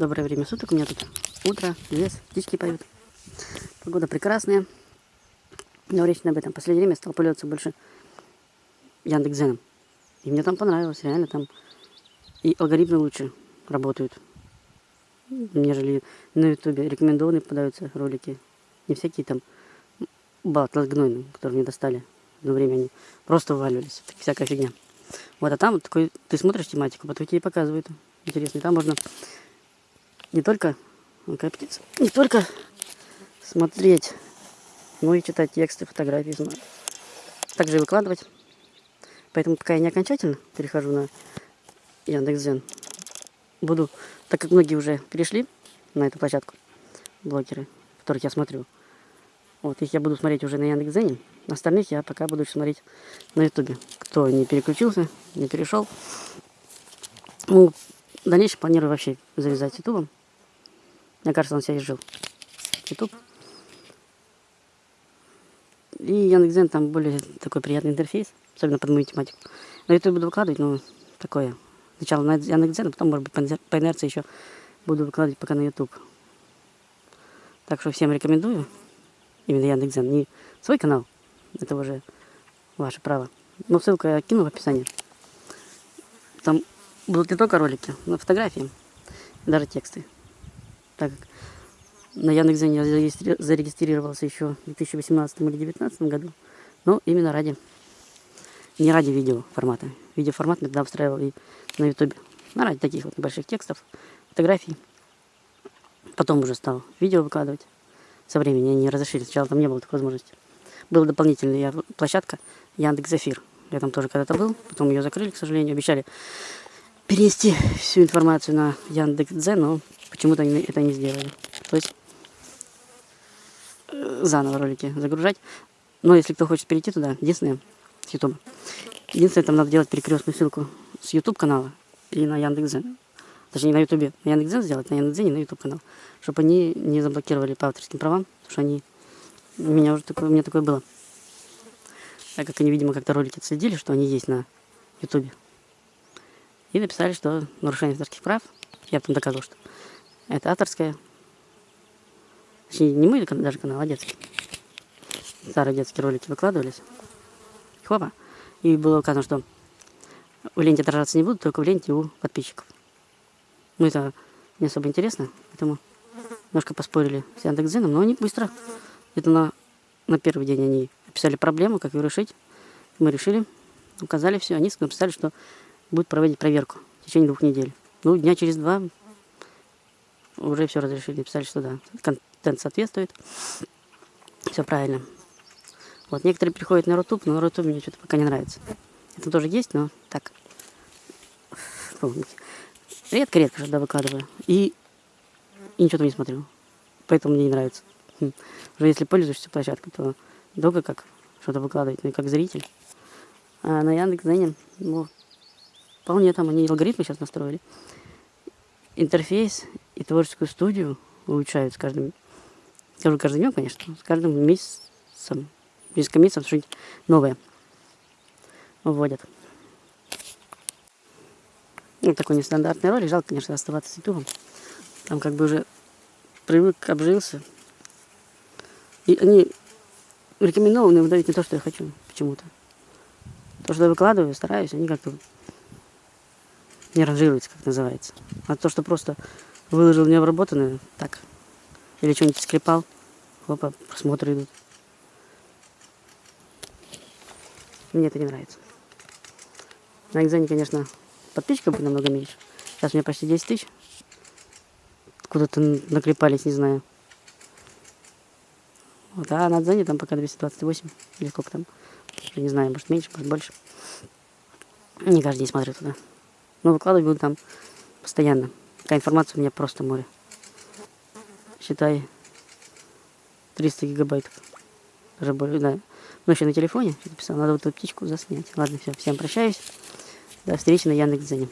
Доброе время суток. У меня тут утро, лес, птички поют. Погода прекрасная. Но речь не об этом. Последнее время стал пользоваться больше Яндекс.Зеном. И мне там понравилось. Реально там и алгоритмы лучше работают, нежели на Ютубе. Рекомендованные попадаются ролики. Не всякие там батлы гнойные, которые мне достали. Одно время они просто вываливались. Всякая фигня. Вот, а там вот такой, ты смотришь тематику, потом тебе показывают. Интересно. И там можно не только, птица, не только смотреть, но и читать тексты, фотографии. Также и выкладывать. Поэтому пока я не окончательно перехожу на Яндекс.Зен, буду, так как многие уже перешли на эту площадку, блогеры, которых я смотрю, вот их я буду смотреть уже на Яндекс.Зене, остальных я пока буду смотреть на Ютубе. Кто не переключился, не перешел. Ну, в дальнейшем планирую вообще завязать Ютубом. Мне кажется, он себя изжил. YouTube. И Яндекс.Зен там более такой приятный интерфейс, особенно под мою тематику. На YouTube буду выкладывать, но такое. Сначала на Яндекс.Зен, а потом, может быть, по инерции еще буду выкладывать пока на YouTube. Так что всем рекомендую именно Яндекс.Зен. Не свой канал, это уже ваше право. Но ссылку я кину в описании. Там будут не только ролики, но фотографии, даже тексты так как на Яндекс.Зене я зарегистрировался еще в 2018 или 2019 году, но именно ради, не ради видео формата. Видеоформат иногда устраивал и на ютубе, но ради таких вот небольших текстов, фотографий. Потом уже стал видео выкладывать. Со временем они разрешили, сначала там не было такой возможности. Была дополнительная площадка Яндекс.Эфир. Я там тоже когда-то был, потом ее закрыли, к сожалению, обещали перенести всю информацию на Яндекс.Дзен, но почему-то они это не сделали. То есть э, заново ролики загружать. Но если кто хочет перейти туда, единственное, с YouTube. Единственное, там надо делать перекрестную ссылку с YouTube канала и на Яндекс.Дзен. Точнее, на YouTube на Яндекс.Дзен сделать, на Яндекс.Дзен и на YouTube канал. Чтобы они не заблокировали по авторским правам, потому что они... У меня уже такое, у меня такое было. Так как они, видимо, как-то ролики отследили, что они есть на YouTube. И написали, что нарушение авторских прав. Я там доказал, что это авторское. Точнее, не мой даже канал, а детский. Старые детские ролики выкладывались. Хопа. И было указано, что в ленте отражаться не будут, только в ленте у подписчиков. Ну, это не особо интересно, поэтому немножко поспорили с Яндекс.Дзеном, но они быстро, где-то на, на первый день они описали проблему, как ее решить. Мы решили, указали все, они написали, что будет проводить проверку в течение двух недель. Ну, дня через два уже все разрешили, написали, что да, контент соответствует, все правильно. Вот, некоторые приходят на Rutube, но на Rutube мне что-то пока не нравится. Это тоже есть, но так, редко-редко когда выкладываю. И, и ничего там не смотрю, поэтому мне не нравится. Хм. Уже если пользуешься площадкой, то долго как что-то выкладывать, ну и как зритель. А на Яндекс.Дзене, ну, Вполне там они алгоритмы сейчас настроили. Интерфейс и творческую студию улучшают с каждым, скажу каждый днем, конечно, с каждым месяцем, несколько месяцев что-нибудь новое вводят. Ну, такой нестандартный ролик. Жалко, конечно, оставаться с ютубом. Там как бы уже привык, обжился. И они рекомендованы выдают не то, что я хочу почему-то. То, что я выкладываю, стараюсь, они как-то не ранжируется, как называется. А то, что просто выложил необработанное, так, или что-нибудь склепал, хопа, просмотры идут. Мне это не нравится. На экзамене, конечно, подписчиков намного меньше. Сейчас у меня почти 10 тысяч. Куда-то наклепались, не знаю. Вот, а на Дзене там пока 228, или сколько там. Не знаю, может меньше, может больше. Не каждый день смотрю туда. Но выкладывать буду там постоянно. Такая информация у меня просто море. Считай 300 гигабайтов. Даже более, да. Ну, еще на телефоне записал. Надо вот эту птичку заснять. Ладно, все. Всем прощаюсь. До встречи на Яндекс.Дзене.